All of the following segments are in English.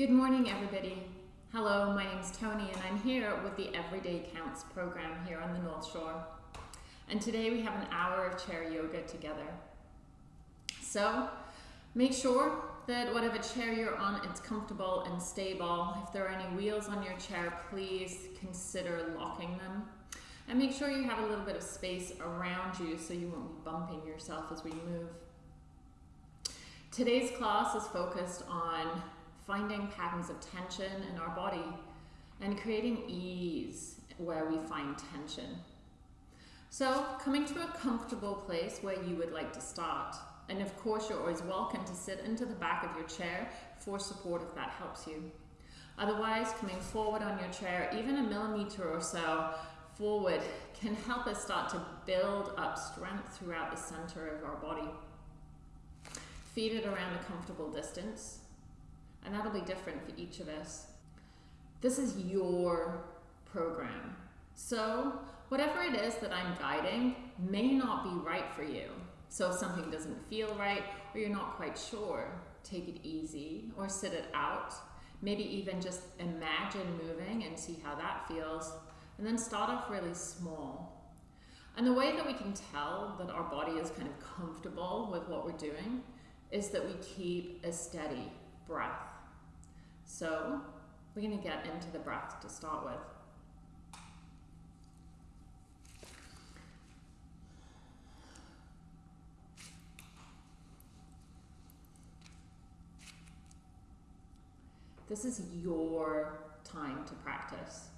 Good morning, everybody. Hello, my name is Tony, and I'm here with the Everyday Counts program here on the North Shore. And today we have an hour of chair yoga together. So make sure that whatever chair you're on, it's comfortable and stable. If there are any wheels on your chair, please consider locking them. And make sure you have a little bit of space around you so you won't be bumping yourself as we move. Today's class is focused on finding patterns of tension in our body and creating ease where we find tension. So coming to a comfortable place where you would like to start. And of course, you're always welcome to sit into the back of your chair for support if that helps you. Otherwise, coming forward on your chair, even a millimeter or so forward, can help us start to build up strength throughout the center of our body. Feed it around a comfortable distance, and that'll be different for each of us. This is your program. So, whatever it is that I'm guiding may not be right for you. So, if something doesn't feel right or you're not quite sure, take it easy or sit it out. Maybe even just imagine moving and see how that feels. And then start off really small. And the way that we can tell that our body is kind of comfortable with what we're doing is that we keep a steady breath. So we're going to get into the breath to start with. This is your time to practice.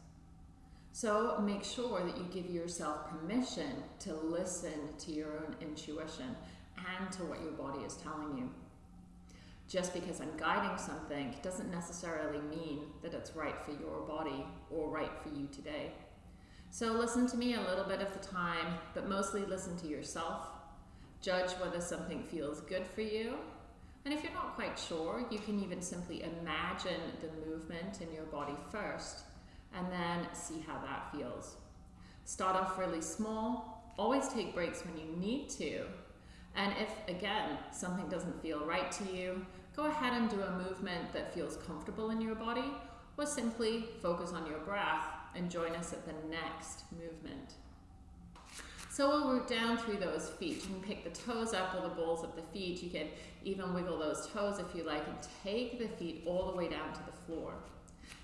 So make sure that you give yourself permission to listen to your own intuition and to what your body is telling you. Just because I'm guiding something doesn't necessarily mean that it's right for your body or right for you today. So listen to me a little bit of the time, but mostly listen to yourself. Judge whether something feels good for you and if you're not quite sure, you can even simply imagine the movement in your body first and then see how that feels. Start off really small, always take breaks when you need to. And if, again, something doesn't feel right to you, go ahead and do a movement that feels comfortable in your body or simply focus on your breath and join us at the next movement. So we'll root down through those feet. You can pick the toes up or the balls of the feet. You can even wiggle those toes if you like and take the feet all the way down to the floor.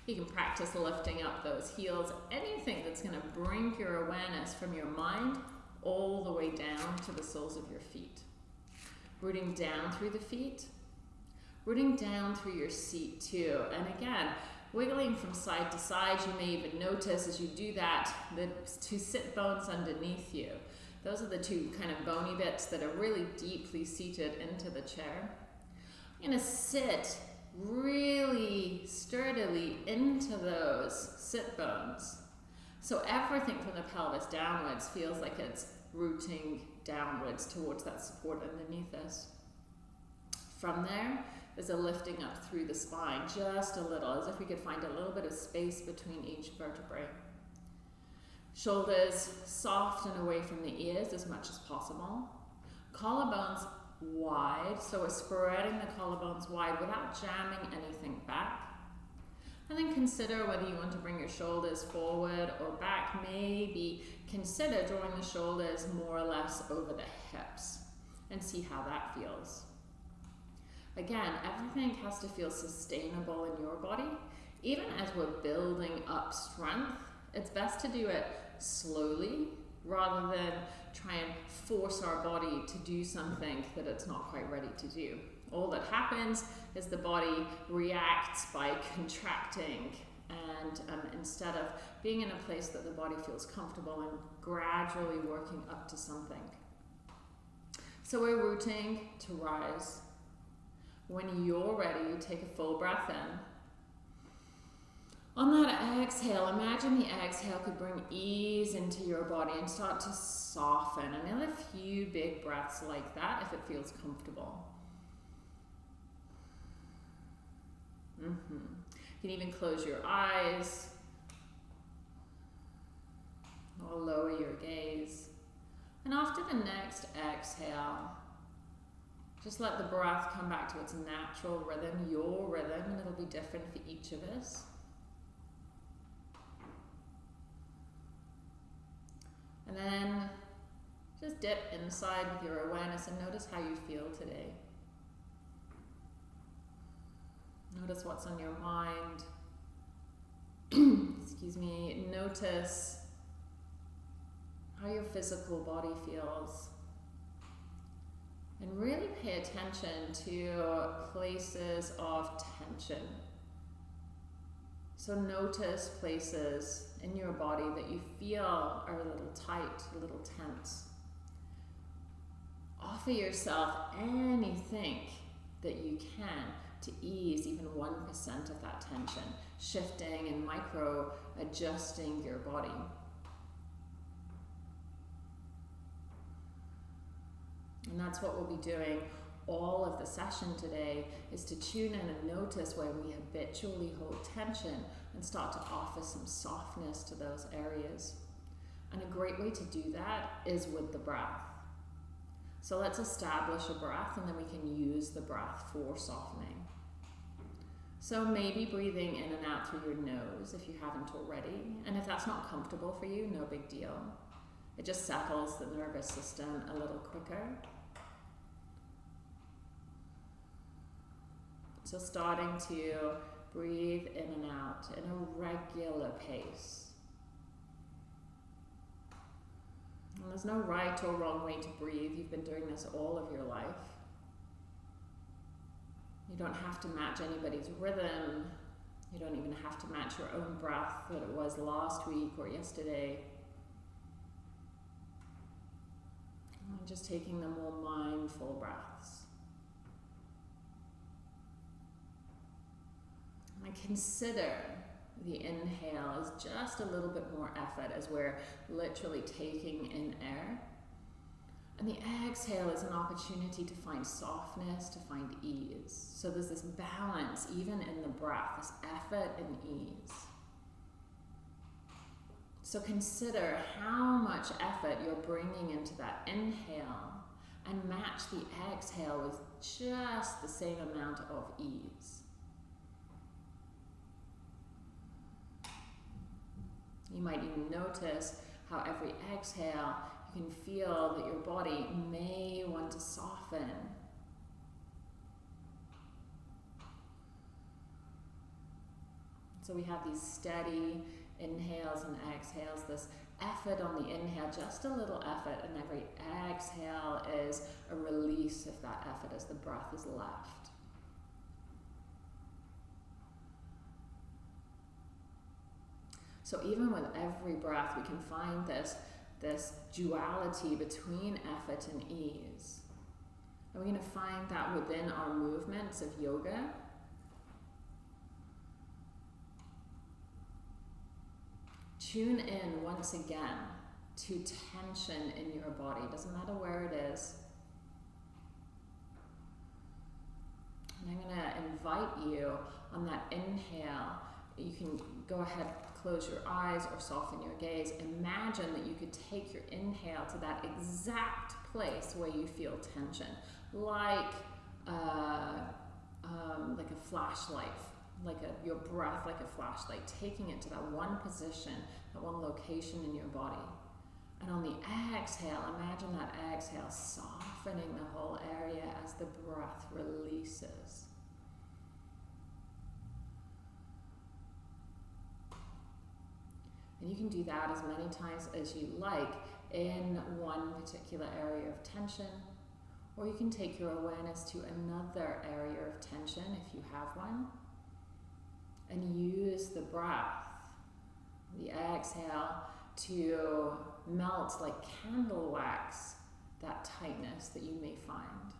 You can practice lifting up those heels, anything that's going to bring your awareness from your mind all the way down to the soles of your feet. Rooting down through the feet, rooting down through your seat too. And again, wiggling from side to side. You may even notice as you do that, the two sit bones underneath you. Those are the two kind of bony bits that are really deeply seated into the chair. You're gonna sit really sturdily into those sit bones. So everything from the pelvis downwards feels like it's rooting downwards towards that support underneath us. From there, there's a lifting up through the spine, just a little, as if we could find a little bit of space between each vertebrae. Shoulders soft and away from the ears as much as possible. Collarbones wide, so we're spreading the collarbones wide without jamming anything back. And then consider whether you want to bring your shoulders forward or back. Maybe consider drawing the shoulders more or less over the hips and see how that feels. Again, everything has to feel sustainable in your body. Even as we're building up strength, it's best to do it slowly rather than try and force our body to do something that it's not quite ready to do. All that happens is the body reacts by contracting and um, instead of being in a place that the body feels comfortable and gradually working up to something. So we're rooting to rise. When you're ready, take a full breath in. On that exhale, imagine the exhale could bring ease into your body and start to soften. Another few big breaths like that if it feels comfortable. Mm -hmm. You can even close your eyes or lower your gaze. And after the next exhale, just let the breath come back to its natural rhythm, your rhythm, and it'll be different for each of us. And then just dip inside with your awareness and notice how you feel today. Notice what's on your mind. Excuse me. Notice how your physical body feels. And really pay attention to places of tension. So notice places in your body that you feel are a little tight, a little tense. Offer yourself anything that you can to ease even 1% of that tension, shifting and micro adjusting your body. And that's what we'll be doing all of the session today is to tune in and notice where we habitually hold tension and start to offer some softness to those areas. And a great way to do that is with the breath. So let's establish a breath and then we can use the breath for softening. So maybe breathing in and out through your nose if you haven't already. And if that's not comfortable for you, no big deal. It just settles the nervous system a little quicker. So starting to breathe in and out in a regular pace. And there's no right or wrong way to breathe. You've been doing this all of your life. You don't have to match anybody's rhythm. You don't even have to match your own breath that it was last week or yesterday. And just taking the more mindful breaths. And consider the inhale is just a little bit more effort as we're literally taking in air. And the exhale is an opportunity to find softness, to find ease. So there's this balance, even in the breath, this effort and ease. So consider how much effort you're bringing into that inhale and match the exhale with just the same amount of ease. You might even notice how every exhale you can feel that your body may want to soften. So we have these steady inhales and exhales, this effort on the inhale, just a little effort, and every exhale is a release of that effort as the breath is left. So even with every breath, we can find this this duality between effort and ease. And we're going to find that within our movements of yoga. Tune in once again to tension in your body. Doesn't matter where it is. And I'm going to invite you on that inhale. You can go ahead, close your eyes or soften your gaze, imagine that you could take your inhale to that exact place where you feel tension, like uh, um, like a flashlight, like a, your breath like a flashlight, taking it to that one position, that one location in your body. And on the exhale, imagine that exhale softening the whole area as the breath releases. And you can do that as many times as you like in one particular area of tension, or you can take your awareness to another area of tension if you have one, and use the breath, the exhale, to melt like candle wax that tightness that you may find.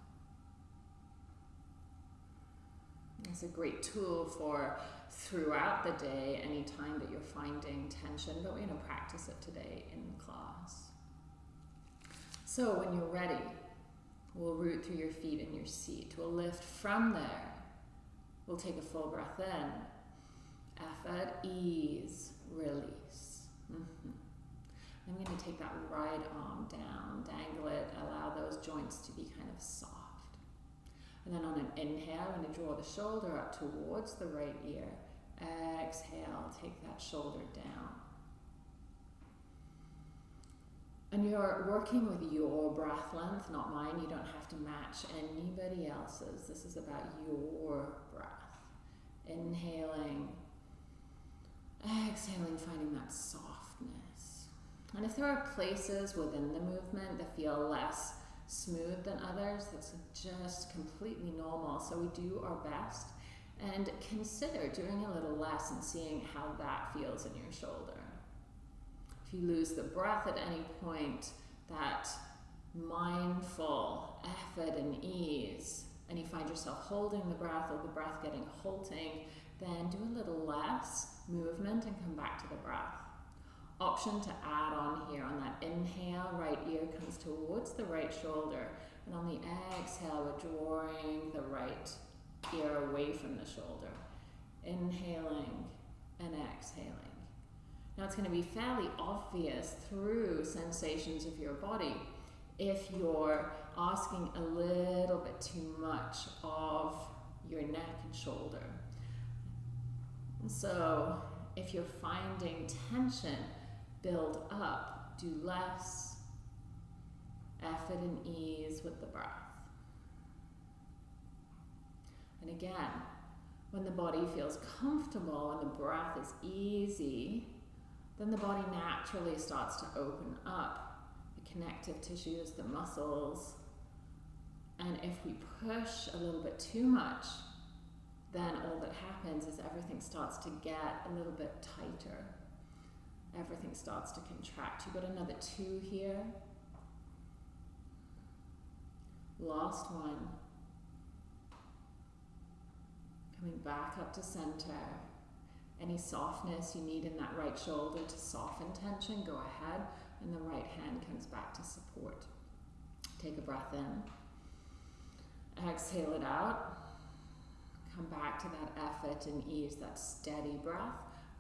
It's a great tool for throughout the day anytime that you're finding tension, but we're going to practice it today in class. So when you're ready, we'll root through your feet in your seat. We'll lift from there. We'll take a full breath in. Effort, ease, release. Mm -hmm. I'm going to take that right arm down, dangle it, allow those joints to be kind of soft. And then on an inhale, I'm going to draw the shoulder up towards the right ear. Exhale, take that shoulder down. And you're working with your breath length, not mine. You don't have to match anybody else's. This is about your breath. Inhaling, exhaling, finding that softness. And if there are places within the movement that feel less smooth than others, that's just completely normal. So we do our best and consider doing a little less and seeing how that feels in your shoulder. If you lose the breath at any point, that mindful effort and ease, and you find yourself holding the breath or the breath getting halting, then do a little less movement and come back to the breath. Option to add on here on that inhale, right ear comes towards the right shoulder, and on the exhale, we're drawing the right ear away from the shoulder. Inhaling and exhaling. Now it's going to be fairly obvious through sensations of your body if you're asking a little bit too much of your neck and shoulder. So if you're finding tension build up, do less effort and ease with the breath. And again, when the body feels comfortable and the breath is easy, then the body naturally starts to open up the connective tissues, the muscles. And if we push a little bit too much, then all that happens is everything starts to get a little bit tighter. Everything starts to contract. You've got another two here. Last one. Coming back up to center. Any softness you need in that right shoulder to soften tension, go ahead. And the right hand comes back to support. Take a breath in. Exhale it out. Come back to that effort and ease, that steady breath.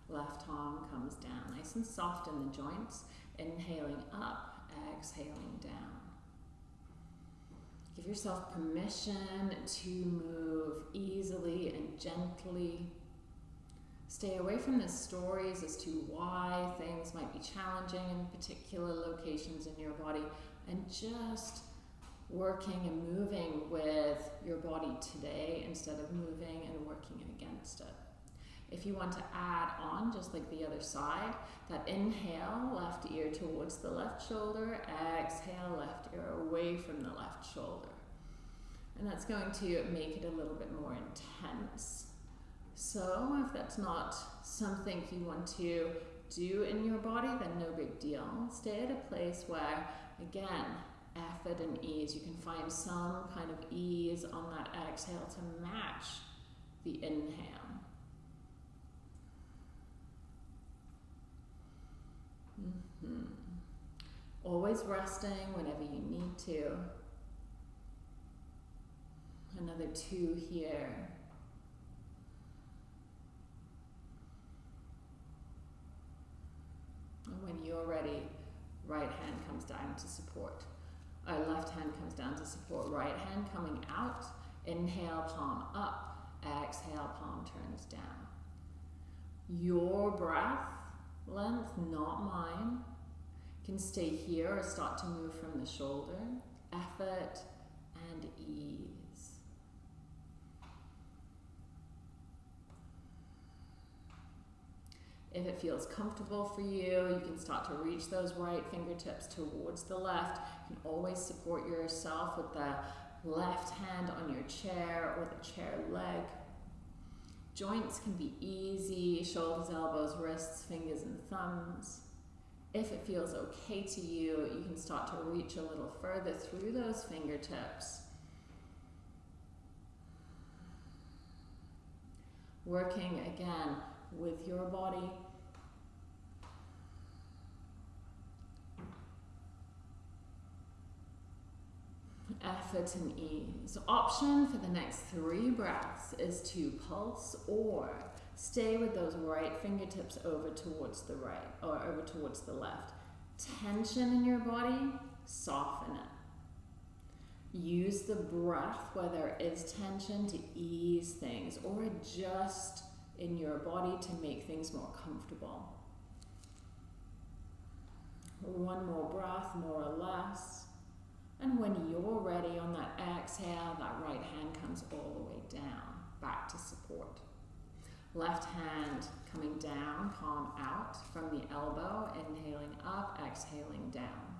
Left arm comes down, nice and soft in the joints. Inhaling up, exhaling down. Give yourself permission to move easily and gently Stay away from the stories as to why things might be challenging in particular locations in your body and just working and moving with your body today instead of moving and working against it. If you want to add on, just like the other side, that inhale, left ear towards the left shoulder, exhale, left ear away from the left shoulder. And that's going to make it a little bit more intense. So if that's not something you want to do in your body, then no big deal. Stay at a place where, again, effort and ease, you can find some kind of ease on that exhale to match the inhale. Mm -hmm. Always resting whenever you need to. Another two here. And when you're ready, right hand comes down to support. Our left hand comes down to support. Right hand coming out. Inhale, palm up. Exhale, palm turns down. Your breath length, not mine, can stay here or start to move from the shoulder. Effort and ease. If it feels comfortable for you, you can start to reach those right fingertips towards the left. You can always support yourself with the left hand on your chair or the chair leg. Joints can be easy, shoulders, elbows, wrists, fingers, and thumbs. If it feels okay to you, you can start to reach a little further through those fingertips. Working again with your body. Effort and ease. Option for the next three breaths is to pulse or stay with those right fingertips over towards the right or over towards the left. Tension in your body, soften it. Use the breath where there is tension to ease things or adjust in your body to make things more comfortable. One more breath, more or less. And when you're ready on that exhale, that right hand comes all the way down, back to support. Left hand coming down, palm out from the elbow, inhaling up, exhaling down.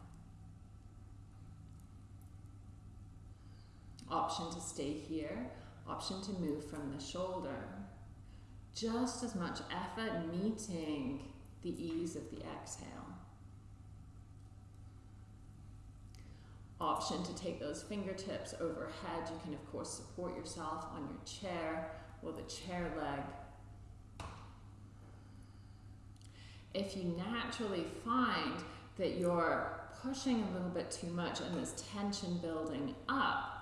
Option to stay here, option to move from the shoulder. Just as much effort meeting the ease of the exhale. Option to take those fingertips overhead. You can, of course, support yourself on your chair or the chair leg. If you naturally find that you're pushing a little bit too much and there's tension building up,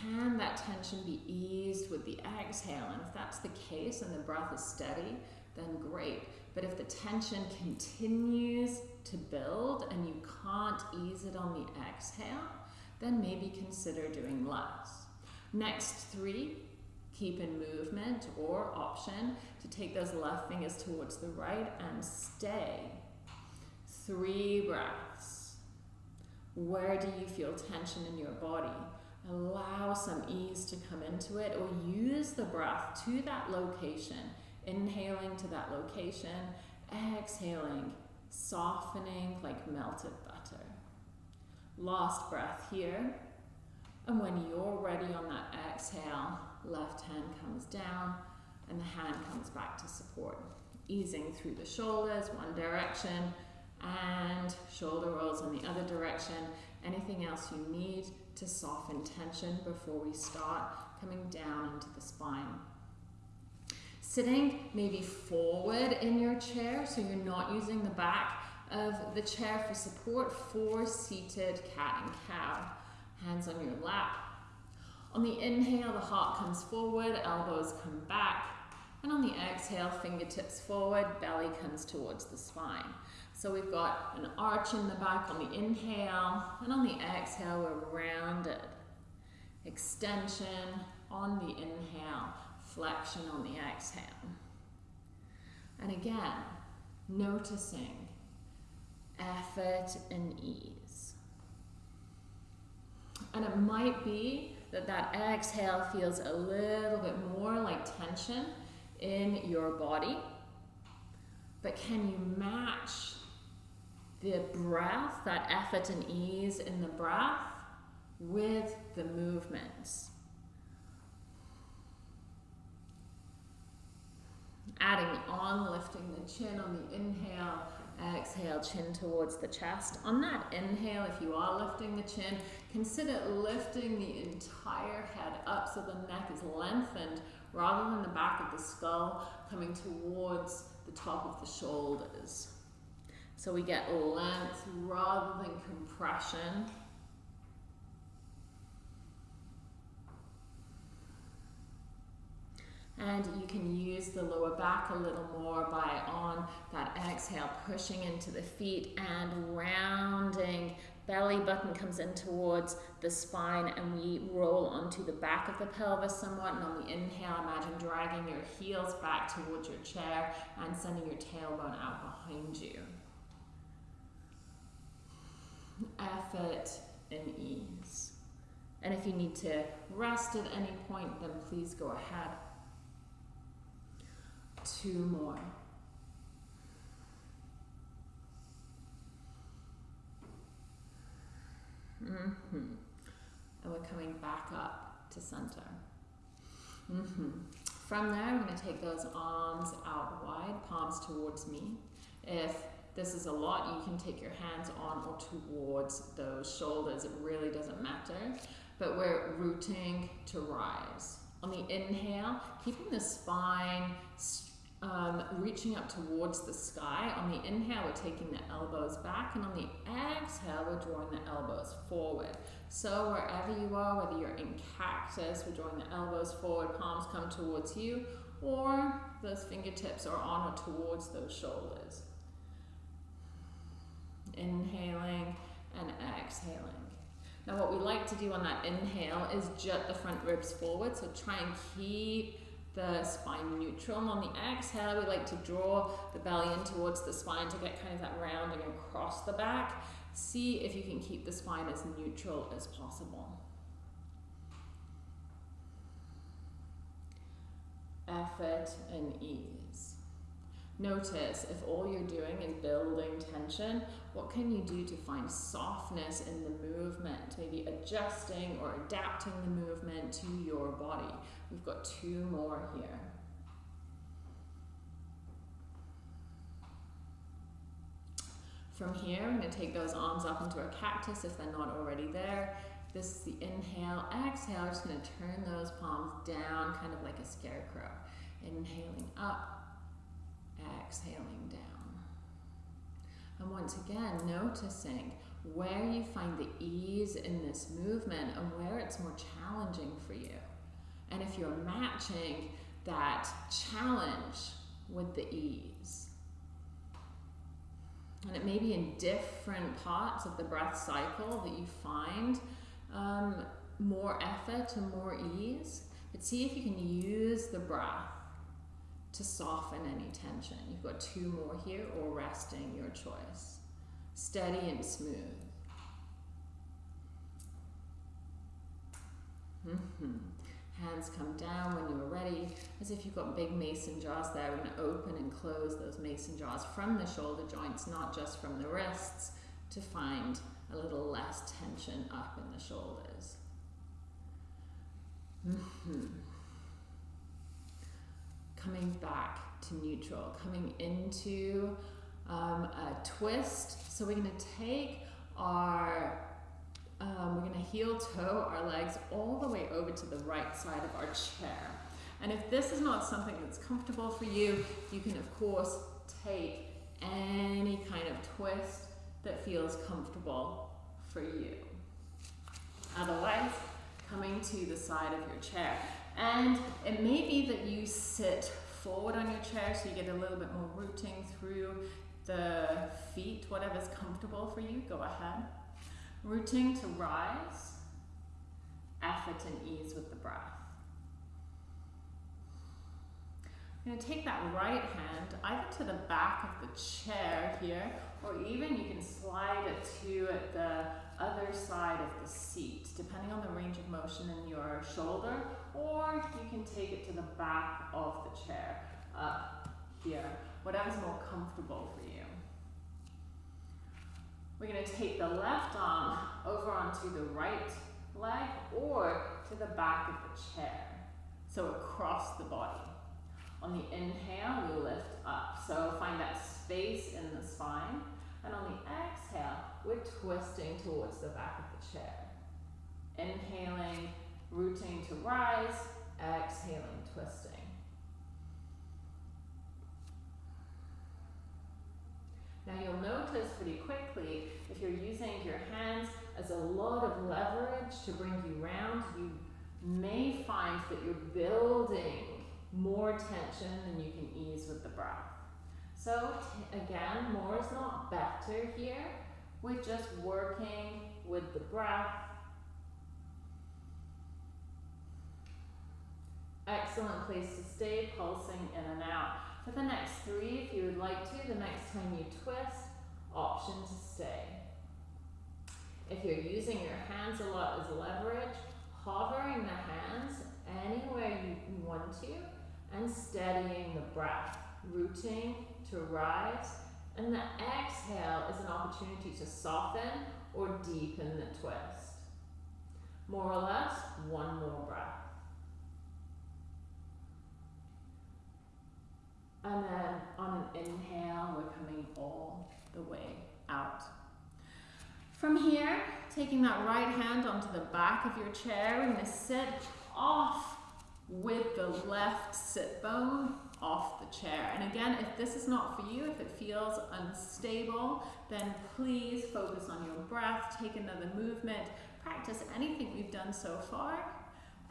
can that tension be eased with the exhale? And if that's the case and the breath is steady, then great. But if the tension continues to build and you can't ease it on the exhale, then maybe consider doing less. Next three, keep in movement or option to take those left fingers towards the right and stay. Three breaths. Where do you feel tension in your body? Allow some ease to come into it or use the breath to that location. Inhaling to that location, exhaling, softening like melted butter. Last breath here. And when you're ready on that exhale, left hand comes down and the hand comes back to support. Easing through the shoulders, one direction, and shoulder rolls in the other direction. Anything else you need to soften tension before we start coming down into the spine. Sitting maybe forward in your chair, so you're not using the back of the chair for support for seated cat and cow. Hands on your lap. On the inhale, the heart comes forward, elbows come back. And on the exhale, fingertips forward, belly comes towards the spine. So we've got an arch in the back on the inhale, and on the exhale, we're rounded. Extension on the inhale, flexion on the exhale. And again, noticing effort and ease. And it might be that that exhale feels a little bit more like tension in your body. But can you match the breath, that effort and ease in the breath with the movements. Adding on, lifting the chin on the inhale, exhale, chin towards the chest. On that inhale, if you are lifting the chin, consider lifting the entire head up so the neck is lengthened rather than the back of the skull coming towards the top of the shoulders. So we get length rather than compression. And you can use the lower back a little more by on that exhale, pushing into the feet and rounding. Belly button comes in towards the spine and we roll onto the back of the pelvis somewhat. And on the inhale, imagine dragging your heels back towards your chair and sending your tailbone out behind you effort, and ease. And if you need to rest at any point, then please go ahead. Two more. Mm -hmm. And we're coming back up to center. Mm -hmm. From there, I'm going to take those arms out wide, palms towards me. If this is a lot, you can take your hands on or towards those shoulders. It really doesn't matter. But we're rooting to rise. On the inhale, keeping the spine um, reaching up towards the sky. On the inhale, we're taking the elbows back, and on the exhale, we're drawing the elbows forward. So wherever you are, whether you're in cactus, we're drawing the elbows forward, palms come towards you, or those fingertips are on or towards those shoulders inhaling and exhaling. Now what we like to do on that inhale is jut the front ribs forward, so try and keep the spine neutral. And on the exhale, we like to draw the belly in towards the spine to get kind of that rounding across the back. See if you can keep the spine as neutral as possible. Effort and ease. Notice if all you're doing is building tension, what can you do to find softness in the movement? Maybe adjusting or adapting the movement to your body. We've got two more here. From here, I'm going to take those arms up into a cactus if they're not already there. This is the inhale. Exhale, I'm just going to turn those palms down, kind of like a scarecrow. Inhaling up, exhaling down. And once again, noticing where you find the ease in this movement and where it's more challenging for you. And if you're matching that challenge with the ease. And it may be in different parts of the breath cycle that you find um, more effort and more ease. But see if you can use the breath to soften any tension. You've got two more here, or resting, your choice. Steady and smooth. Mm -hmm. Hands come down when you're ready, as if you've got big mason jars there. We're going to open and close those mason jars from the shoulder joints, not just from the wrists, to find a little less tension up in the shoulders. Mm -hmm. Coming back to neutral, coming into um, a twist. So we're going to take our um, we're going to heel toe our legs all the way over to the right side of our chair. And if this is not something that's comfortable for you, you can of course take any kind of twist that feels comfortable for you. Otherwise, coming to the side of your chair. And it may be that you sit forward on your chair so you get a little bit more rooting through the feet, whatever's comfortable for you, go ahead. Rooting to rise, effort and ease with the breath. I'm going to take that right hand either to the back of the chair here, or even you can slide it to the other side of the seat, depending on the range of motion in your shoulder, or you can take it to the back of the chair, up here, whatever's more comfortable for you. We're going to take the left arm over onto the right leg or to the back of the chair, so across the body. On the inhale, we lift up. So find that space in the spine. And on the exhale, we're twisting towards the back of the chair. Inhaling, rooting to rise, exhaling, twisting. Now you'll notice pretty quickly, if you're using your hands as a lot of leverage to bring you round, you may find that you're building more tension than you can ease with the breath. So again, more is not better here. We're just working with the breath. Excellent place to stay, pulsing in and out. For the next three, if you would like to, the next time you twist, option to stay. If you're using your hands a lot as leverage, hovering the hands anywhere you want to, and steadying the breath, rooting to rise. And the exhale is an opportunity to soften or deepen the twist. More or less, one more breath. And then on an inhale, we're coming all the way out. From here, taking that right hand onto the back of your chair, we're going to sit off with the left sit bone off the chair. And again, if this is not for you, if it feels unstable, then please focus on your breath, take another movement, practice anything we've done so far,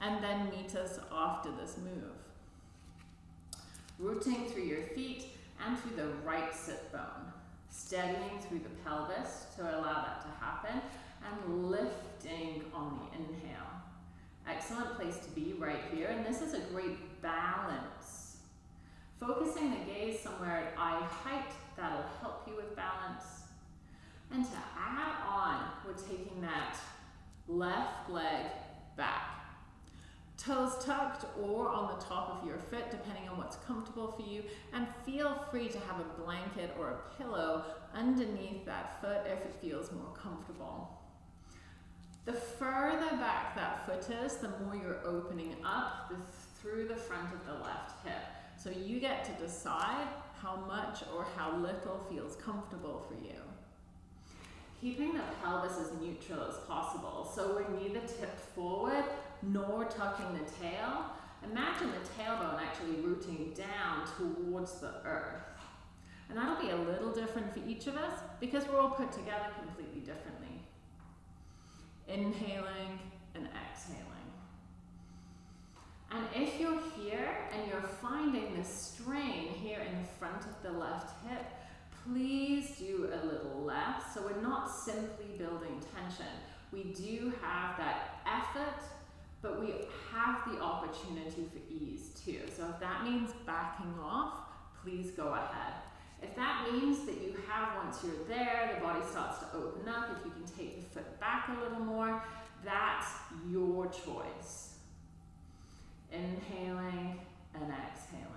and then meet us after this move. Rooting through your feet and through the right sit bone, steadying through the pelvis to allow that to happen. and lifting on the inhale. Excellent place to be right here, and this is a great balance. Focusing the gaze somewhere at eye height, that'll help you with balance. And to add on, we're taking that left leg back. Toes tucked or on the top of your foot, depending on what's comfortable for you. And feel free to have a blanket or a pillow underneath that foot if it feels more comfortable. The further back that foot is, the more you're opening up the, through the front of the left hip. So you get to decide how much or how little feels comfortable for you. Keeping the pelvis as neutral as possible. So we're neither tipped forward nor tucking the tail. Imagine the tailbone actually rooting down towards the earth. And that'll be a little different for each of us because we're all put together completely differently. Inhaling and exhaling. And if you're here and you're finding this strain here in the front of the left hip, please do a little less. So we're not simply building tension. We do have that effort, but we have the opportunity for ease too. So if that means backing off, please go ahead. If that means that you have, once you're there, the body starts to open up, if you can take the foot back a little more, that's your choice. Inhaling and exhaling.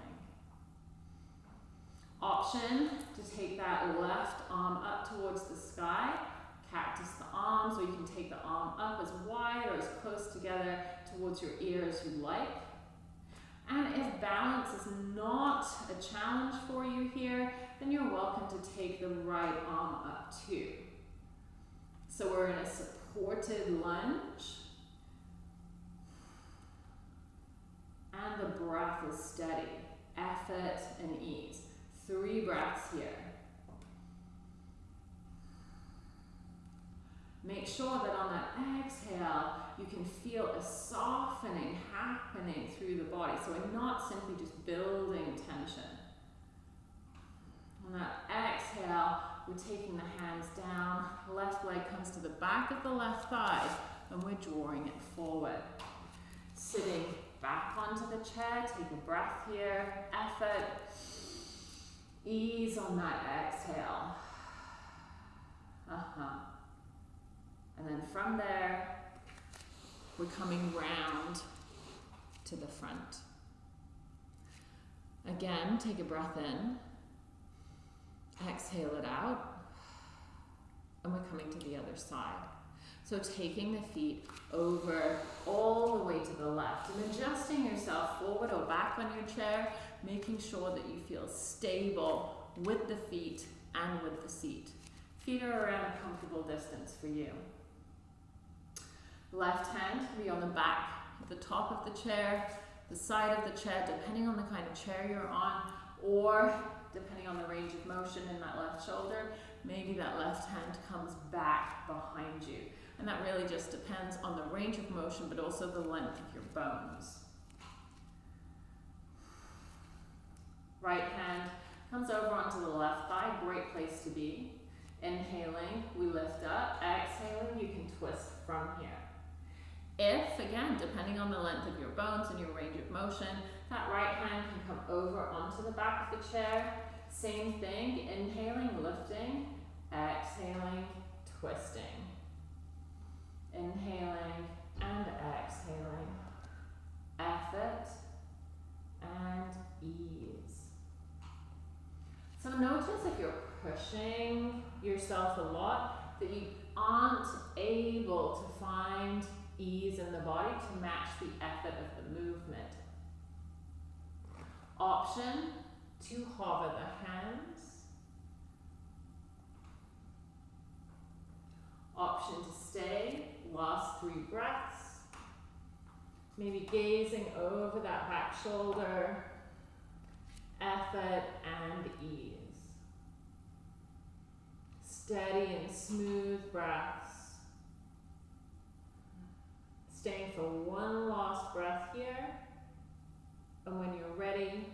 Option to take that left arm up towards the sky, cactus the arms, or you can take the arm up as wide or as close together towards your ear as you like. And if balance is not a challenge for you here, then you're welcome to take the right arm up too. So we're in a supported lunge. And the breath is steady, effort and ease. Three breaths here. Make sure that on that exhale, you can feel a softening happening through the body. So we're not simply just building tension. On that exhale, we're taking the hands down, left leg comes to the back of the left thigh, and we're drawing it forward. Sitting back onto the chair, take a breath here, effort, ease on that exhale. Uh-huh. And then from there, we're coming round to the front. Again, take a breath in, exhale it out, and we're coming to the other side. So taking the feet over all the way to the left and adjusting yourself forward or back on your chair, making sure that you feel stable with the feet and with the seat. Feet are around a comfortable distance for you. Left hand can be on the back, the top of the chair, the side of the chair, depending on the kind of chair you're on, or depending on the range of motion in that left shoulder, maybe that left hand comes back behind you. And that really just depends on the range of motion, but also the length of your bones. Right hand comes over onto the left thigh, great place to be. Inhaling, we lift up. Exhaling, you can twist from here. If, again, depending on the length of your bones and your range of motion, that right hand can come over onto the back of the chair. Same thing, inhaling, lifting, exhaling, twisting. Inhaling and exhaling. Effort and ease. So notice if you're pushing yourself a lot, that you aren't able to find ease in the body to match the effort of the movement. Option to hover the hands. Option to stay, last three breaths. Maybe gazing over that back shoulder, effort and ease. Steady and smooth breaths. Staying for one last breath here. And when you're ready,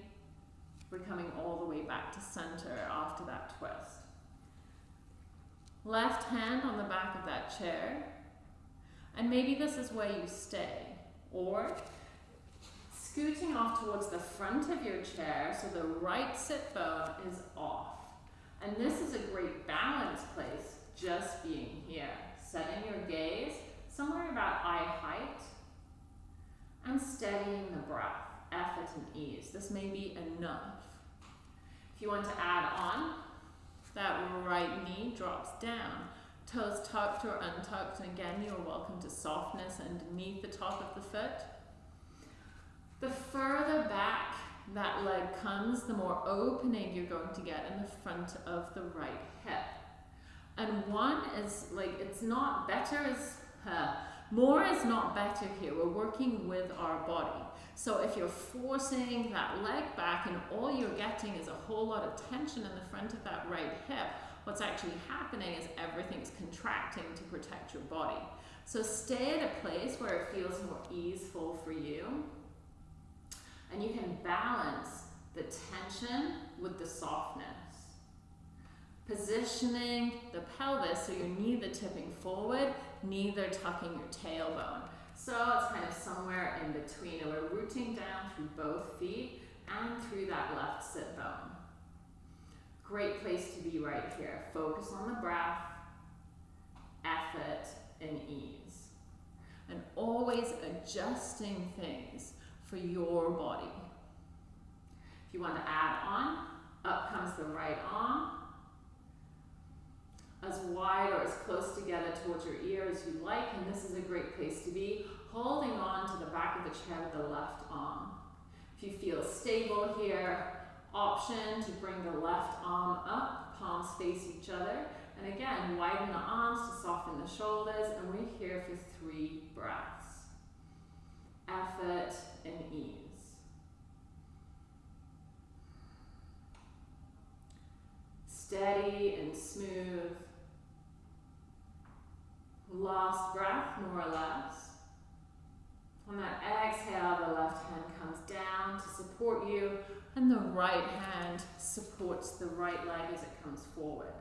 we're coming all the way back to center after that twist. Left hand on the back of that chair. And maybe this is where you stay. Or scooting off towards the front of your chair so the right sit bone is off. And this is a great balance place, just being here. Setting your gaze somewhere about eye height and steadying the breath, effort and ease. This may be enough. If you want to add on, that right knee drops down. Toes tucked or untucked, and again, you're welcome to softness underneath the top of the foot. The further back that leg comes, the more opening you're going to get in the front of the right hip. And one is like, it's not better as, more is not better here. We're working with our body. So if you're forcing that leg back and all you're getting is a whole lot of tension in the front of that right hip, what's actually happening is everything's contracting to protect your body. So stay at a place where it feels more easeful for you. And you can balance the tension with the softness. Positioning the pelvis so your knee neither tipping forward, neither tucking your tailbone. So it's kind of somewhere in between and we're rooting down through both feet and through that left sit bone. Great place to be right here. Focus on the breath, effort, and ease. And always adjusting things for your body. If you want to add on, up comes the right arm, as wide or as close together towards your ear as you like, and this is a great place to be, holding on to the back of the chair with the left arm. If you feel stable here, option to bring the left arm up, palms face each other, and again, widen the arms to soften the shoulders, and we're here for three breaths. Effort and ease. Steady and smooth. Last breath, more or less. On that exhale, the left hand comes down to support you, and the right hand supports the right leg as it comes forward.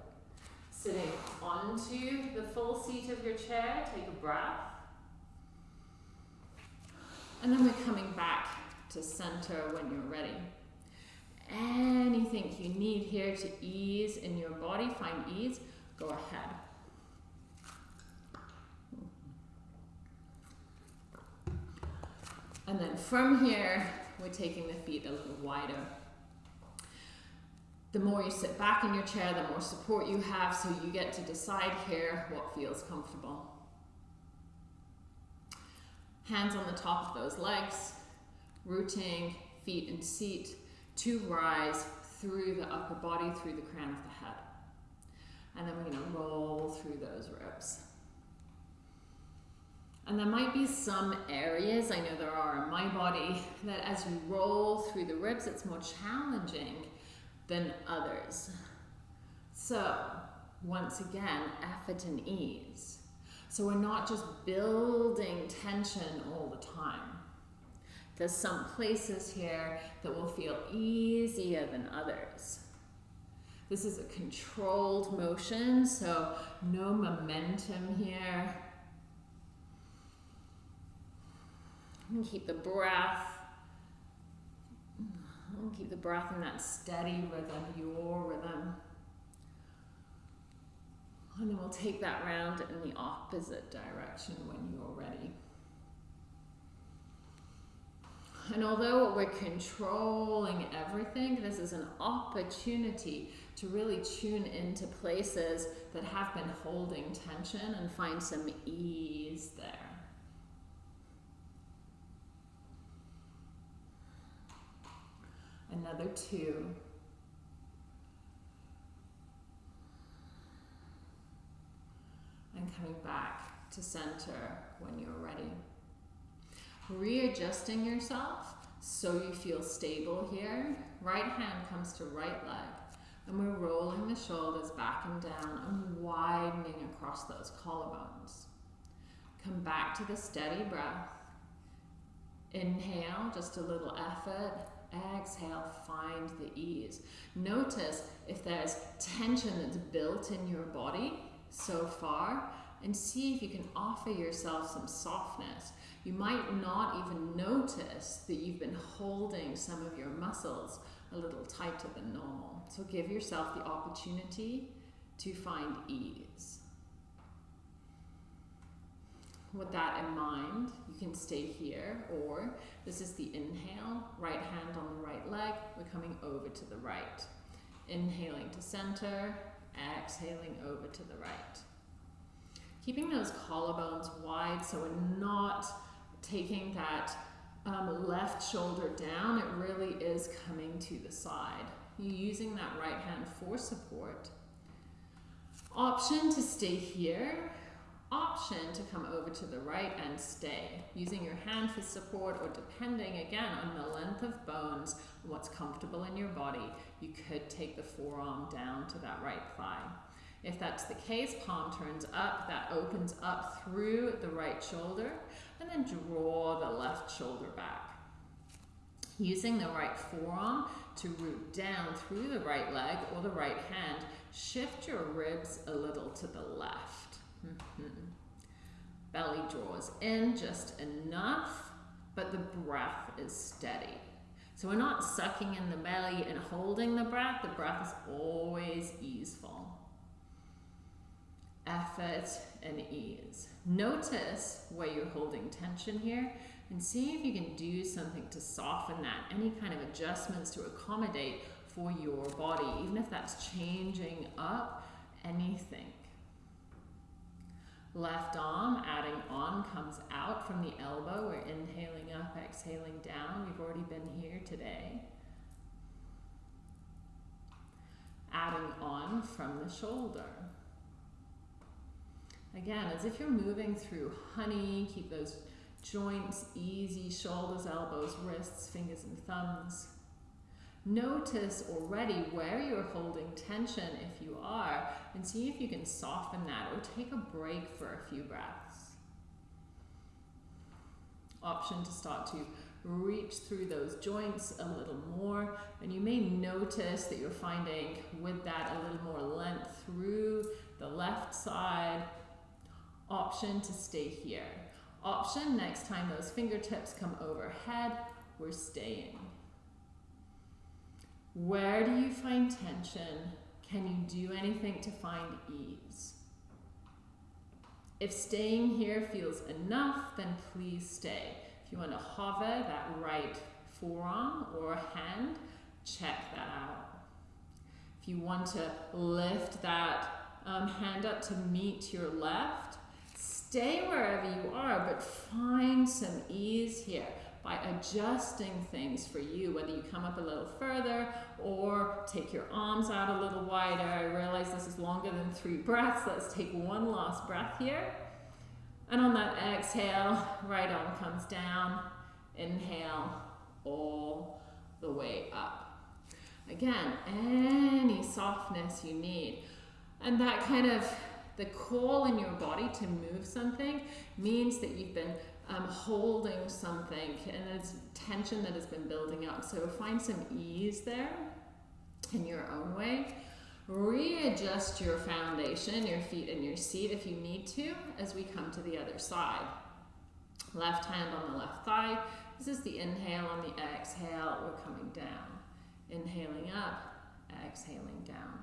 Sitting onto the full seat of your chair, take a breath. And then we're coming back to center when you're ready. Anything you need here to ease in your body, find ease, go ahead. And then from here, we're taking the feet a little wider. The more you sit back in your chair, the more support you have, so you get to decide here what feels comfortable. Hands on the top of those legs, rooting feet and seat to rise through the upper body, through the crown of the head. And then we're going to roll through those ribs. And there might be some areas, I know there are in my body, that as you roll through the ribs, it's more challenging than others. So, once again, effort and ease. So we're not just building tension all the time. There's some places here that will feel easier than others. This is a controlled motion, so no momentum here. And keep the breath. And keep the breath in that steady rhythm, your rhythm. And then we'll take that round in the opposite direction when you're ready. And although we're controlling everything, this is an opportunity to really tune into places that have been holding tension and find some ease there. Another two. And coming back to center when you're ready. Readjusting yourself so you feel stable here. Right hand comes to right leg. And we're rolling the shoulders back and down and widening across those collarbones. Come back to the steady breath. Inhale, just a little effort. Exhale, find the ease. Notice if there's tension that's built in your body, so far and see if you can offer yourself some softness. You might not even notice that you've been holding some of your muscles a little tighter than normal. So give yourself the opportunity to find ease. With that in mind, you can stay here or this is the inhale, right hand on the right leg, we're coming over to the right. Inhaling to center, exhaling over to the right. Keeping those collarbones wide so we're not taking that um, left shoulder down, it really is coming to the side. You're using that right hand for support. Option to stay here, option to come over to the right and stay, using your hand for support or depending again on the length of bones what's comfortable in your body, you could take the forearm down to that right thigh. If that's the case, palm turns up, that opens up through the right shoulder, and then draw the left shoulder back. Using the right forearm to root down through the right leg or the right hand, shift your ribs a little to the left. Mm -hmm. Belly draws in just enough, but the breath is steady. So we're not sucking in the belly and holding the breath. The breath is always easeful effort, and ease. Notice where you're holding tension here and see if you can do something to soften that, any kind of adjustments to accommodate for your body, even if that's changing up anything. Left arm, adding on, comes out from the elbow. We're inhaling up, exhaling down. We've already been here today. Adding on from the shoulder. Again, as if you're moving through honey, keep those joints easy, shoulders, elbows, wrists, fingers and thumbs. Notice already where you're holding tension if you are, and see if you can soften that or take a break for a few breaths. Option to start to reach through those joints a little more, and you may notice that you're finding with that a little more length through the left side Option to stay here. Option, next time those fingertips come overhead, we're staying. Where do you find tension? Can you do anything to find ease? If staying here feels enough, then please stay. If you want to hover that right forearm or hand, check that out. If you want to lift that um, hand up to meet your left, Stay wherever you are, but find some ease here by adjusting things for you, whether you come up a little further or take your arms out a little wider. I realize this is longer than three breaths. Let's take one last breath here. And on that exhale, right arm comes down. Inhale all the way up. Again, any softness you need. And that kind of the call in your body to move something means that you've been um, holding something and it's tension that has been building up. So find some ease there in your own way. Readjust your foundation, your feet and your seat if you need to as we come to the other side. Left hand on the left thigh. This is the inhale on the exhale. We're coming down. Inhaling up, exhaling down.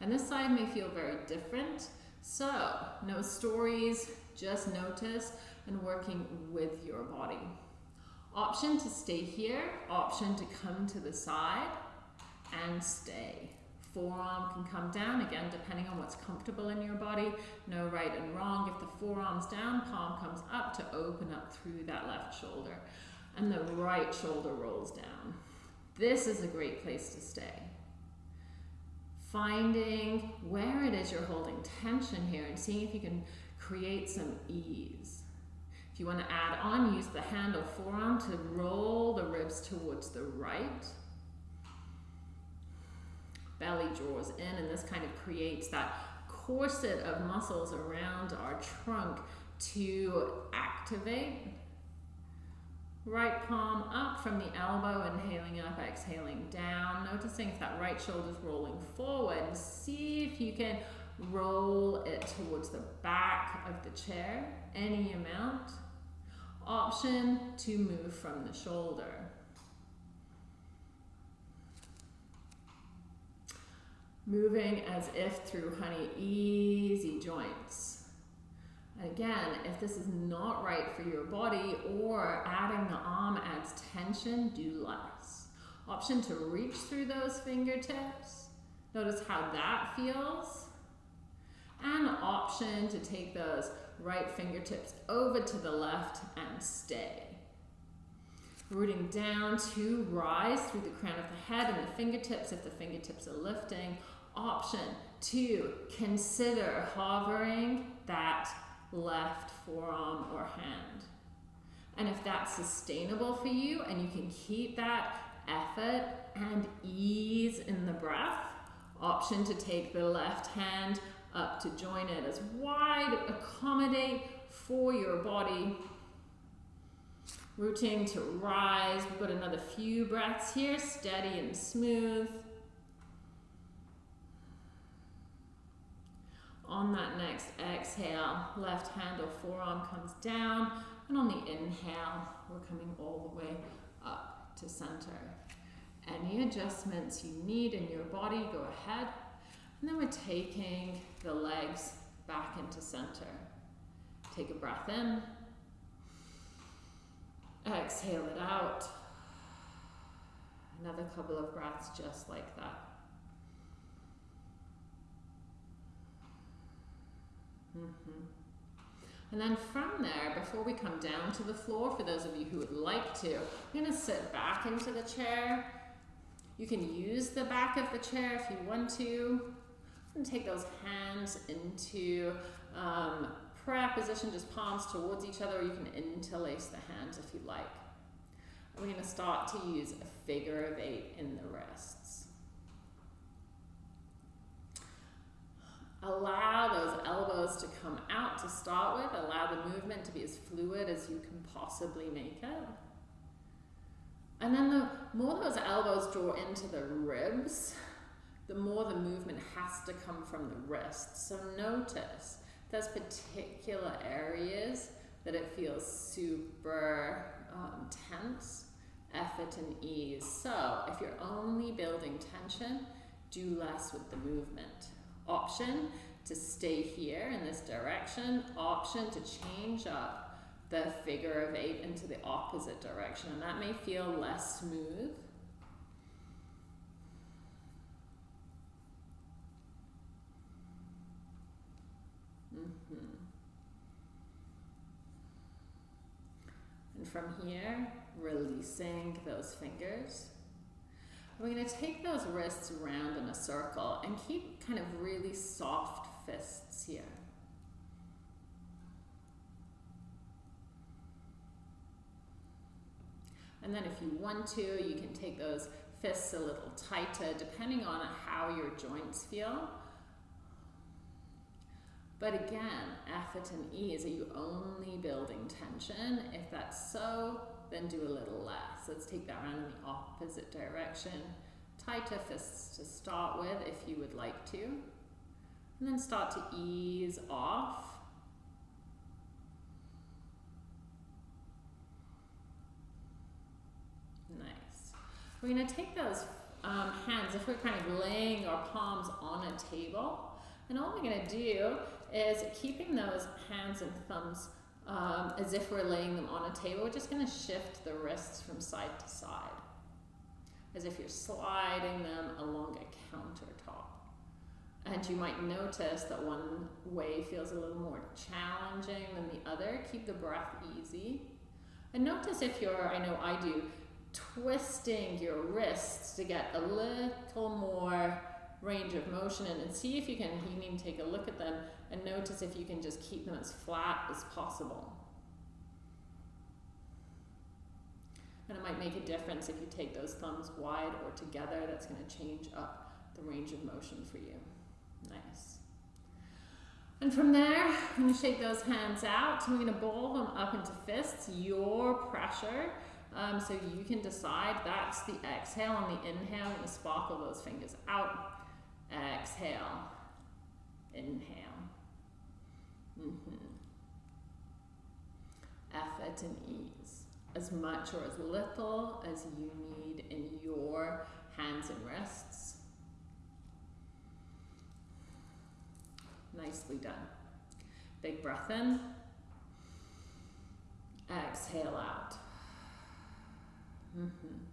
And this side may feel very different. So, no stories, just notice and working with your body. Option to stay here, option to come to the side and stay. Forearm can come down, again, depending on what's comfortable in your body. No right and wrong. If the forearm's down, palm comes up to open up through that left shoulder. And the right shoulder rolls down. This is a great place to stay finding where it is you're holding tension here and seeing if you can create some ease. If you want to add on, use the hand or forearm to roll the ribs towards the right. Belly draws in and this kind of creates that corset of muscles around our trunk to activate Right palm up from the elbow, inhaling up, exhaling down. Noticing if that right shoulder's rolling forward. See if you can roll it towards the back of the chair, any amount. Option to move from the shoulder. Moving as if through honey, easy joints. Again, if this is not right for your body or adding the arm adds tension, do less. Option to reach through those fingertips. Notice how that feels. And option to take those right fingertips over to the left and stay. Rooting down to rise through the crown of the head and the fingertips if the fingertips are lifting. Option to consider hovering that left forearm or hand. And if that's sustainable for you and you can keep that effort and ease in the breath, option to take the left hand up to join it as wide, accommodate for your body. Rooting to rise. We've got another few breaths here, steady and smooth. On that next exhale, left hand or forearm comes down, and on the inhale, we're coming all the way up to center. Any adjustments you need in your body, go ahead. And then we're taking the legs back into center. Take a breath in. Exhale it out. Another couple of breaths just like that. Mm -hmm. And then from there, before we come down to the floor, for those of you who would like to, I'm going to sit back into the chair. You can use the back of the chair if you want to. And take those hands into um, prayer position, just palms towards each other, or you can interlace the hands if you like. We're going to start to use a figure of eight in the wrists. Allow those elbows to come out to start with. Allow the movement to be as fluid as you can possibly make it. And then the more those elbows draw into the ribs, the more the movement has to come from the wrist. So notice there's particular areas that it feels super um, tense, effort and ease. So if you're only building tension, do less with the movement. Option to stay here in this direction. Option to change up the figure of eight into the opposite direction. And that may feel less smooth. Mm -hmm. And from here, releasing those fingers. We're going to take those wrists around in a circle and keep kind of really soft fists here. And then if you want to, you can take those fists a little tighter depending on how your joints feel. But again, effort and ease, are you only building tension? If that's so, then do a little less. Let's take that around in the opposite direction. Tighter fists to start with if you would like to. And then start to ease off. Nice. We're going to take those um, hands, if we're kind of laying our palms on a table, and all we're going to do is keeping those hands and thumbs um, as if we're laying them on a table. We're just going to shift the wrists from side to side, as if you're sliding them along a countertop. And you might notice that one way feels a little more challenging than the other. Keep the breath easy. And notice if you're, I know I do, twisting your wrists to get a little more range of motion in and see if you can, you take a look at them and notice if you can just keep them as flat as possible. And it might make a difference if you take those thumbs wide or together, that's going to change up the range of motion for you. Nice. And from there, I'm going to shake those hands out. I'm going to ball them up into fists, your pressure. Um, so you can decide that's the exhale. On the inhale, I'm going to sparkle those fingers out. Exhale. Inhale. Mm-hmm. Effort and ease. As much or as little as you need in your hands and wrists. Nicely done. Big breath in. Exhale out. Mm -hmm.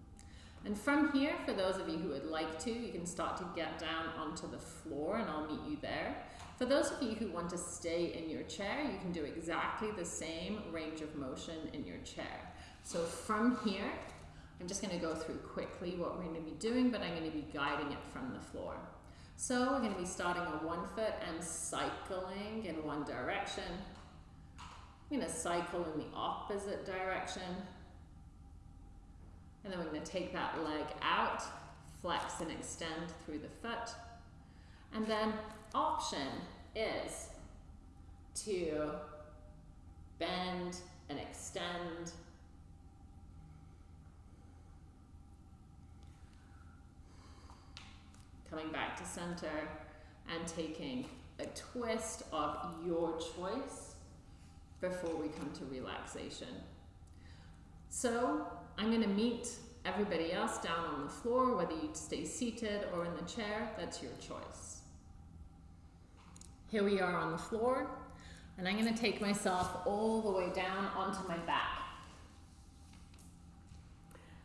And from here, for those of you who would like to, you can start to get down onto the floor and I'll meet you there. For those of you who want to stay in your chair, you can do exactly the same range of motion in your chair. So from here, I'm just going to go through quickly what we're going to be doing, but I'm going to be guiding it from the floor. So we're going to be starting on one foot and cycling in one direction. I'm going to cycle in the opposite direction. And then we're going to take that leg out, flex and extend through the foot. And then option is to bend and extend. Coming back to center and taking a twist of your choice before we come to relaxation. So I'm going to meet everybody else down on the floor, whether you stay seated or in the chair, that's your choice. Here we are on the floor, and I'm going to take myself all the way down onto my back.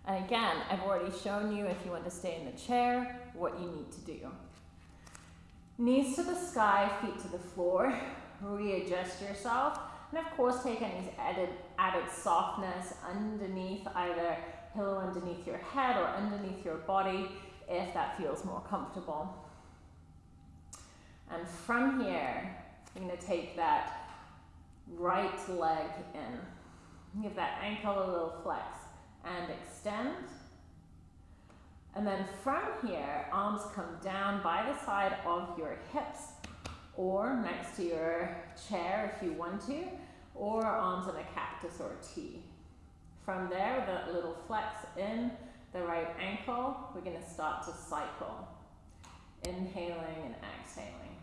And again, I've already shown you if you want to stay in the chair, what you need to do. Knees to the sky, feet to the floor. Readjust yourself. And of course, take any added, added softness underneath either pillow underneath your head or underneath your body if that feels more comfortable. And from here, going to take that right leg in. Give that ankle a little flex and extend. And then from here, arms come down by the side of your hips or next to your chair if you want to or arms in a cactus or a T. From there, that little flex in the right ankle, we're going to start to cycle. Inhaling and exhaling.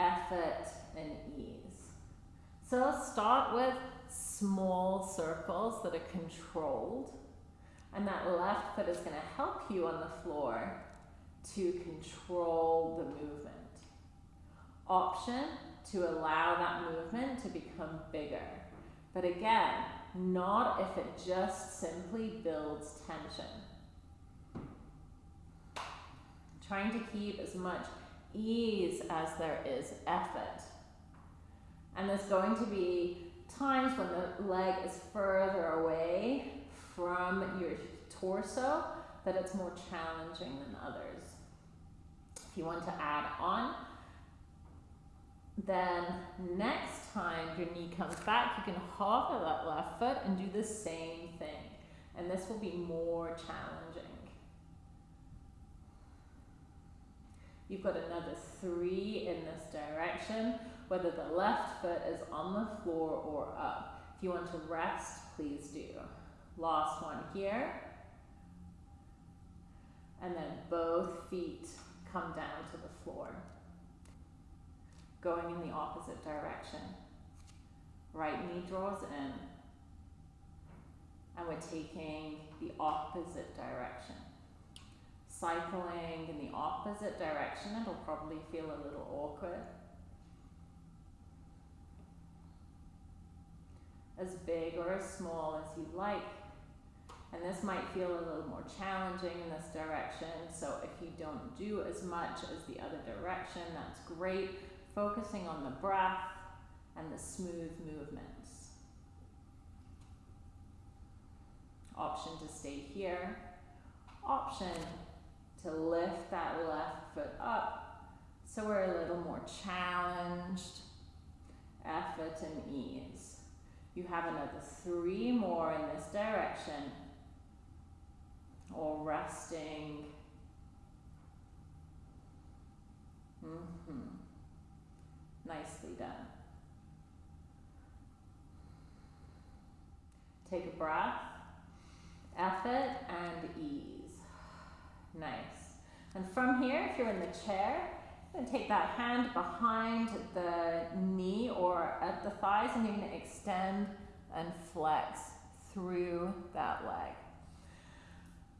Effort and ease. So let's start with small circles that are controlled. And that left foot is going to help you on the floor to control the movement. Option to allow that movement to become bigger. But again, not if it just simply builds tension. Trying to keep as much ease as there is effort. And there's going to be times when the leg is further away from your torso that it's more challenging than others. If you want to add on, then next time your knee comes back, you can hover that left foot and do the same thing. And this will be more challenging. You've got another three in this direction, whether the left foot is on the floor or up. If you want to rest, please do. Last one here. And then both feet come down to the floor. Going in the opposite direction. Right knee draws in. And we're taking the opposite direction. Cycling in the opposite direction, it'll probably feel a little awkward. As big or as small as you like. And this might feel a little more challenging in this direction. So if you don't do as much as the other direction, that's great. Focusing on the breath and the smooth movements. Option to stay here. Option to lift that left foot up so we're a little more challenged. Effort and ease. You have another three more in this direction or resting. Mm-hmm. Nicely done. Take a breath, effort and ease. Nice. And from here, if you're in the chair, then take that hand behind the knee or at the thighs and you're going to extend and flex through that leg.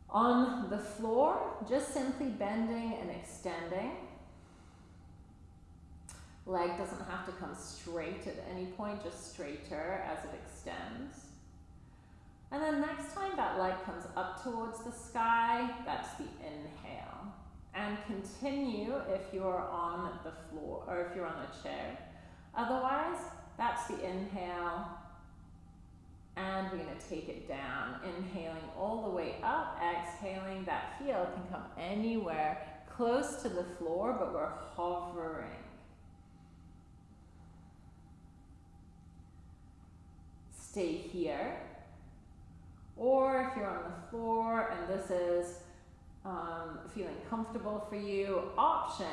On the floor, just simply bending and extending. Leg doesn't have to come straight at any point, just straighter as it extends. And then next time that leg comes up towards the sky, that's the inhale. And continue if you're on the floor or if you're on a chair. Otherwise, that's the inhale. And we're to take it down. Inhaling all the way up, exhaling. That heel can come anywhere close to the floor, but we're hovering. Stay here. Or if you're on the floor and this is um, feeling comfortable for you, option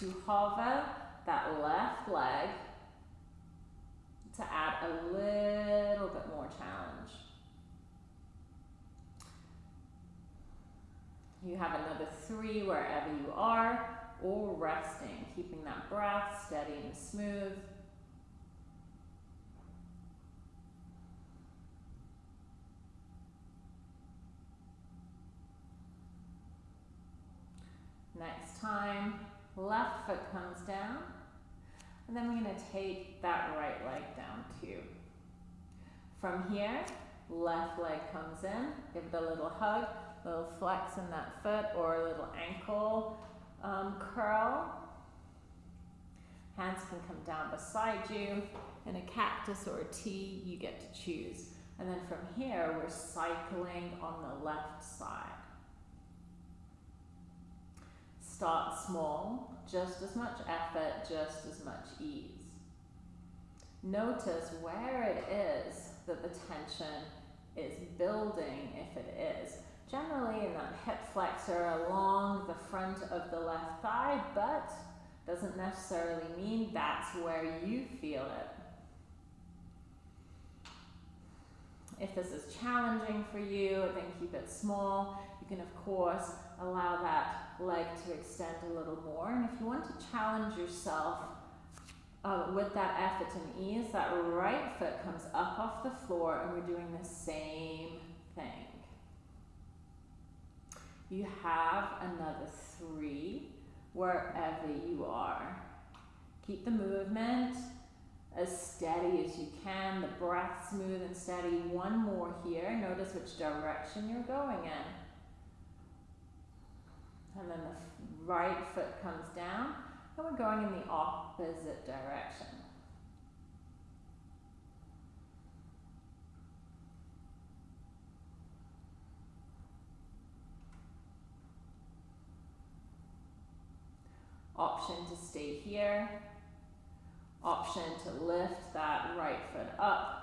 to hover that left leg to add a little bit more challenge. You have another three wherever you are, or resting, keeping that breath steady and smooth. Next time, left foot comes down. And then we're going to take that right leg down too. From here, left leg comes in. Give it a little hug, a little flex in that foot or a little ankle um, curl. Hands can come down beside you. In a cactus or a T, you get to choose. And then from here, we're cycling on the left side. Start small, just as much effort, just as much ease. Notice where it is that the tension is building, if it is. Generally in that hip flexor along the front of the left thigh, but doesn't necessarily mean that's where you feel it. If this is challenging for you, then keep it small. You can, of course, allow that leg to extend a little more. And if you want to challenge yourself uh, with that effort and ease, that right foot comes up off the floor and we're doing the same thing. You have another three wherever you are. Keep the movement as steady as you can, the breath smooth and steady. One more here. Notice which direction you're going in. And then the right foot comes down and we're going in the opposite direction. Option to stay here. Option to lift that right foot up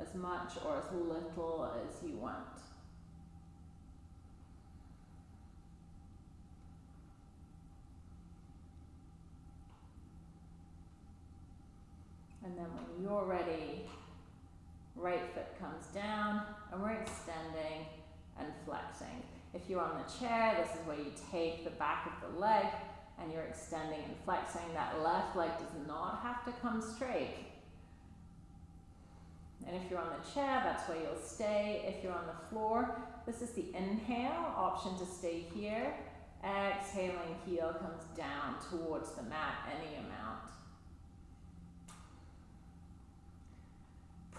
as much or as little as you want. And then when you're ready, right foot comes down and we're extending and flexing. If you're on the chair, this is where you take the back of the leg and you're extending and flexing. That left leg does not have to come straight. And if you're on the chair, that's where you'll stay. If you're on the floor, this is the inhale, option to stay here. Exhaling, heel comes down towards the mat, any amount.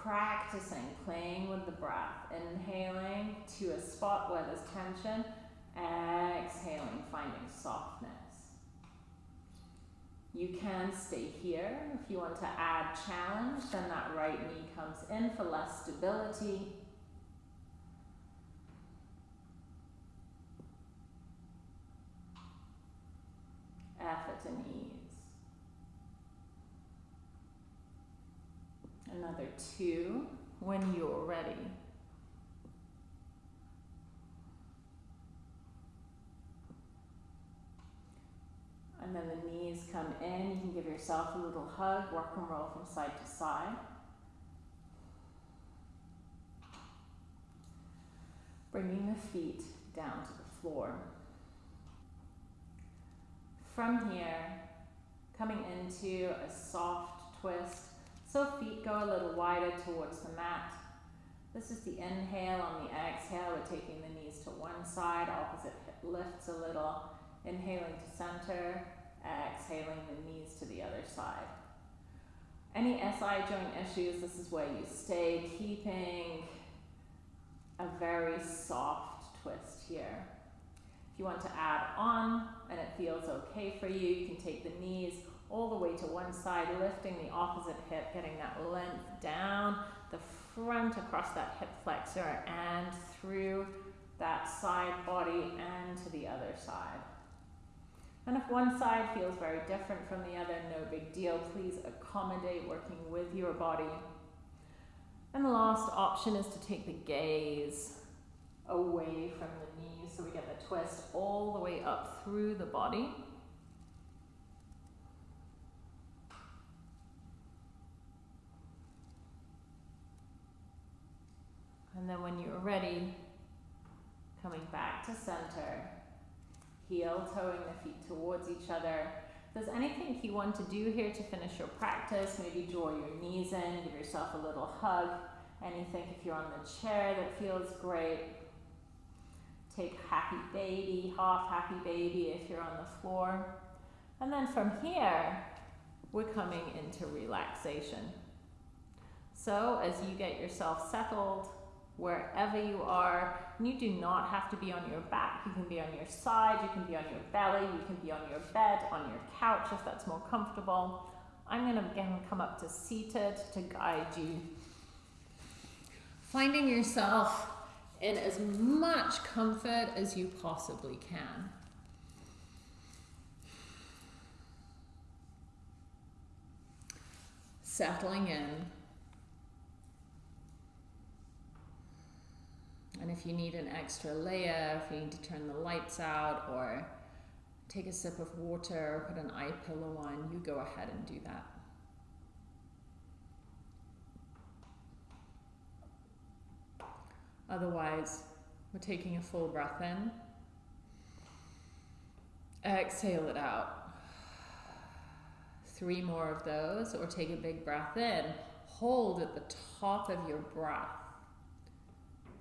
Practicing playing with the breath, inhaling to a spot where there's tension, exhaling, finding softness. You can stay here. If you want to add challenge, then that right knee comes in for less stability. Effort and ease. Another two when you're ready. And then the knees come in. You can give yourself a little hug, rock and roll from side to side. Bringing the feet down to the floor. From here, coming into a soft twist, so feet go a little wider towards the mat. This is the inhale. On the exhale, we're taking the knees to one side, opposite hip lifts a little. Inhaling to center, exhaling the knees to the other side. Any SI joint issues, this is where you stay, keeping a very soft twist here. If you want to add on and it feels okay for you, you can take the knees all the way to one side, lifting the opposite hip, getting that length down the front across that hip flexor and through that side body and to the other side. And if one side feels very different from the other, no big deal. Please accommodate working with your body. And the last option is to take the gaze away from the knees so we get the twist all the way up through the body. And then when you're ready, coming back to center, heel toeing the feet towards each other. If there's anything you want to do here to finish your practice, maybe draw your knees in, give yourself a little hug. Anything if you're on the chair that feels great. Take happy baby, half happy baby if you're on the floor. And then from here, we're coming into relaxation. So as you get yourself settled, wherever you are. And you do not have to be on your back. You can be on your side, you can be on your belly, you can be on your bed, on your couch if that's more comfortable. I'm going to again come up to seated to guide you. Finding yourself in as much comfort as you possibly can. Settling in And if you need an extra layer, if you need to turn the lights out or take a sip of water, put an eye pillow on, you go ahead and do that. Otherwise, we're taking a full breath in. Exhale it out. Three more of those, or take a big breath in. Hold at the top of your breath.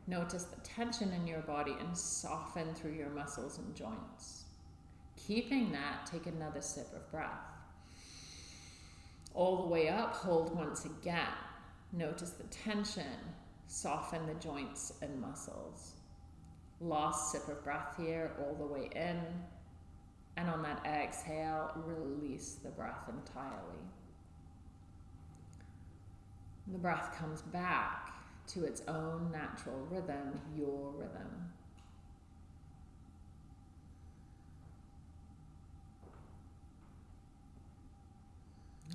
Notice the tension in your body and soften through your muscles and joints. Keeping that, take another sip of breath. All the way up, hold once again. Notice the tension, soften the joints and muscles. Last sip of breath here, all the way in. And on that exhale, release the breath entirely. The breath comes back to its own natural rhythm, your rhythm.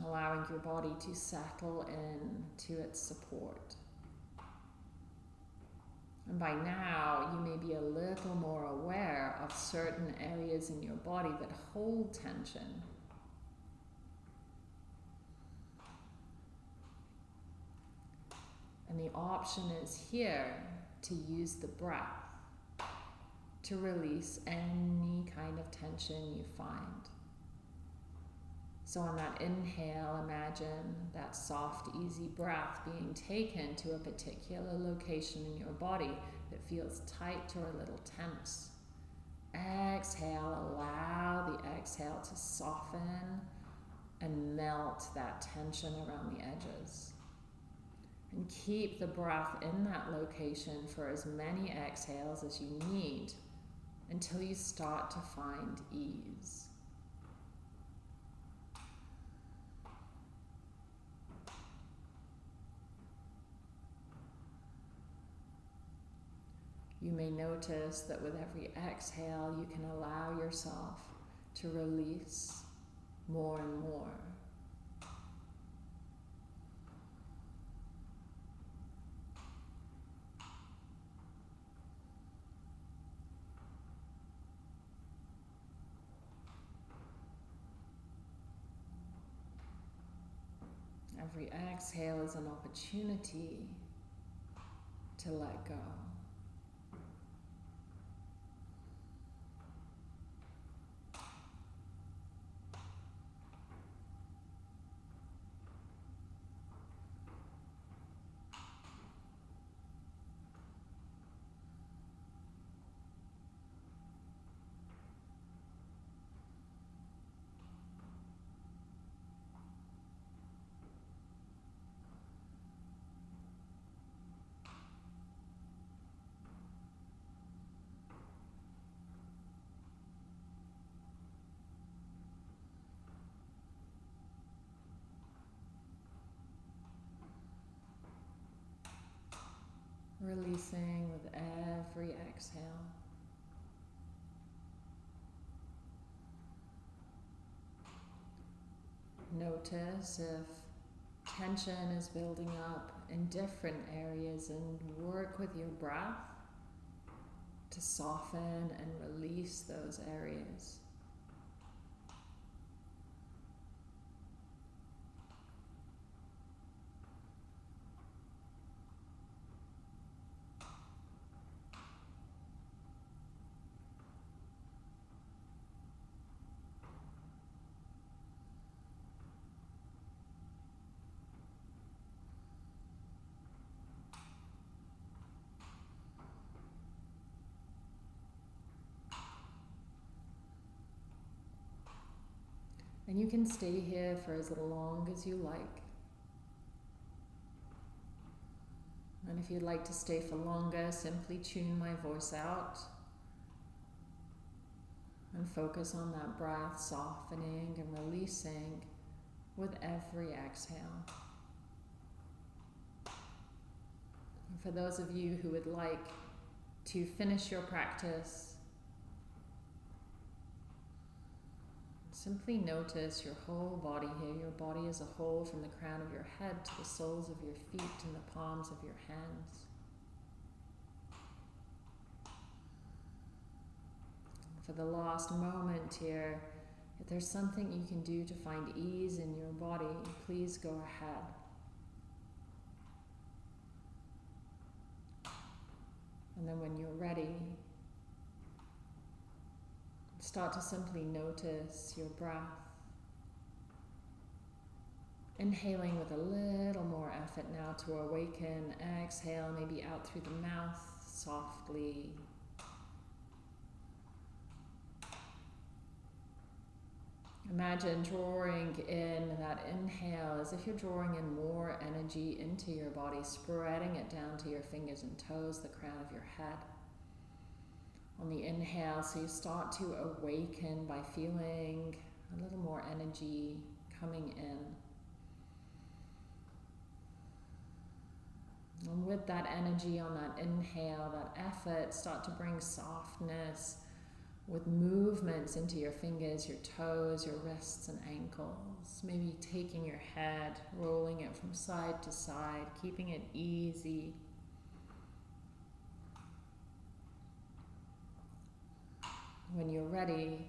Allowing your body to settle in to its support. And by now, you may be a little more aware of certain areas in your body that hold tension And the option is here to use the breath to release any kind of tension you find. So, on that inhale, imagine that soft, easy breath being taken to a particular location in your body that feels tight or a little tense. Exhale, allow the exhale to soften and melt that tension around the edges. And keep the breath in that location for as many exhales as you need until you start to find ease. You may notice that with every exhale, you can allow yourself to release more and more. Every exhale is an opportunity to let go. Releasing with every exhale. Notice if tension is building up in different areas and work with your breath to soften and release those areas. And you can stay here for as long as you like. And if you'd like to stay for longer, simply tune my voice out and focus on that breath softening and releasing with every exhale. And for those of you who would like to finish your practice Simply notice your whole body here, your body as a whole, from the crown of your head to the soles of your feet and the palms of your hands. For the last moment here, if there's something you can do to find ease in your body, please go ahead. And then when you're ready, Start to simply notice your breath. Inhaling with a little more effort now to awaken. Exhale, maybe out through the mouth softly. Imagine drawing in that inhale as if you're drawing in more energy into your body, spreading it down to your fingers and toes, the crown of your head inhale. So you start to awaken by feeling a little more energy coming in. And with that energy on that inhale, that effort, start to bring softness with movements into your fingers, your toes, your wrists and ankles. Maybe taking your head, rolling it from side to side, keeping it easy. When you're ready,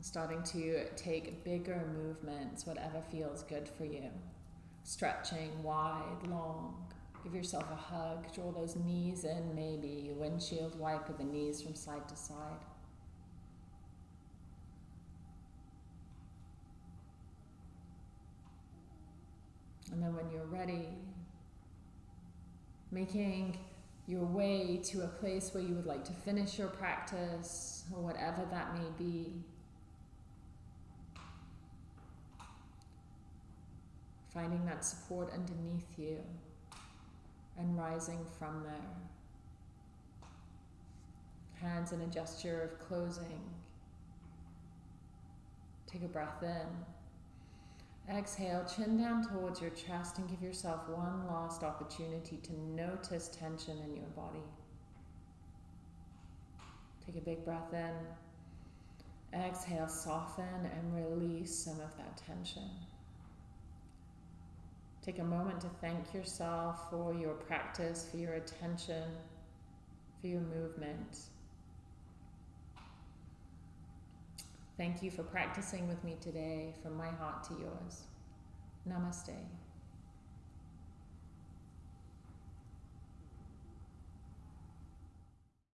starting to take bigger movements, whatever feels good for you. Stretching wide, long. Give yourself a hug. Draw those knees in, maybe. Windshield wipe wiper the knees from side to side. And then when you're ready, making your way to a place where you would like to finish your practice or whatever that may be. Finding that support underneath you and rising from there. Hands in a gesture of closing. Take a breath in. Exhale, chin down towards your chest and give yourself one last opportunity to notice tension in your body. Take a big breath in. Exhale, soften and release some of that tension. Take a moment to thank yourself for your practice, for your attention, for your movement. Thank you for practicing with me today from my heart to yours. Namaste.